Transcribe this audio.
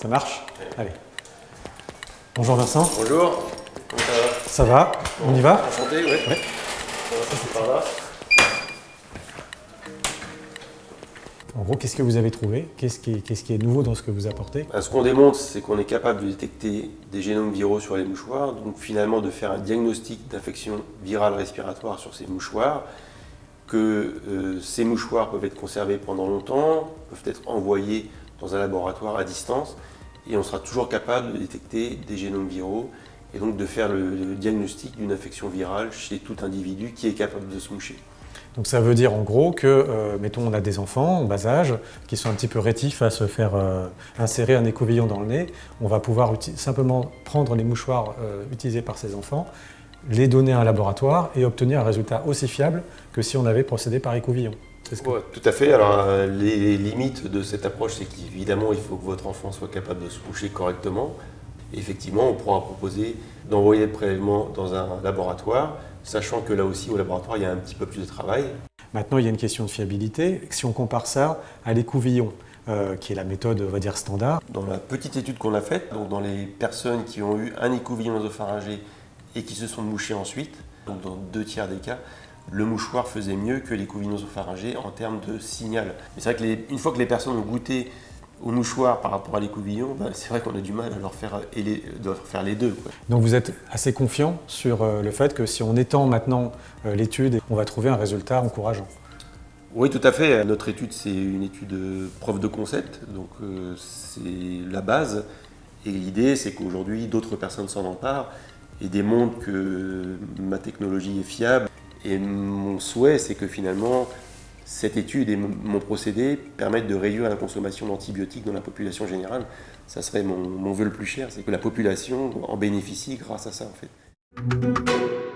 Ça marche Allez. Bonjour Vincent. Bonjour. Comment ça va? Ça va? On y va? Enchanté, oui. Ouais. On va passer par là. En gros, qu'est-ce que vous avez trouvé? Qu'est-ce qui, est nouveau dans ce que vous apportez? Ben, ce qu'on démontre, c'est qu'on est capable de détecter des génomes viraux sur les mouchoirs, donc finalement de faire un diagnostic d'infection virale respiratoire sur ces mouchoirs, que euh, ces mouchoirs peuvent être conservés pendant longtemps, peuvent être envoyés dans un laboratoire à distance, et on sera toujours capable de détecter des génomes viraux, et donc de faire le, diagnostic d'une infection virale chez tout individu qui est capable de se moucher. Donc ça veut dire en gros que, euh, mettons, on a des enfants en bas âge qui sont un petit peu rétifs à se faire euh, insérer un écouvillon dans le nez. On va pouvoir simplement prendre les mouchoirs euh, utilisés par ces enfants, les donner à un laboratoire et obtenir un résultat aussi fiable que si on avait procédé par écouvillon. Que- Ouais, tout à fait. Alors, euh, les limites de cette approche, c'est qu'évidemment, il faut que votre enfant soit capable de se coucher correctement. Effectivement, on pourra proposer d'envoyer le prélèvement dans un laboratoire, sachant que là aussi, au laboratoire, il y a un petit peu plus de travail. Maintenant, il y a une question de fiabilité. Si on compare ça à l'écouvillon, euh, qui est la méthode, on va dire, standard, Dans la petite étude qu'on a faite, donc dans les personnes qui ont eu un écouvillon nasopharyngé et qui se sont mouchées ensuite, donc dans deux tiers des cas, le mouchoir faisait mieux que l'écouvillon nasopharyngé en termes de signal. Mais c'est vrai que les- une fois que les personnes ont goûté au mouchoir par rapport à l'écouvillon, ben, c'est vrai qu'on a du mal à leur faire, et les, de leur faire les deux. quoi. Donc vous êtes assez confiant sur euh, le fait que si on étend maintenant euh, l'étude, on va trouver un résultat encourageant. Oui, tout à fait. Notre étude, c'est une étude preuve de concept, donc euh, c'est la base. Et l'idée, c'est qu'aujourd'hui, d'autres personnes s'en emparent et démontrent que ma technologie est fiable. Et mon souhait, c'est que finalement, cette étude et mon procédé permettent de réduire la consommation d'antibiotiques dans la population générale. Ça serait mon vœu le plus cher, c'est que la population en bénéficie grâce à ça, en fait.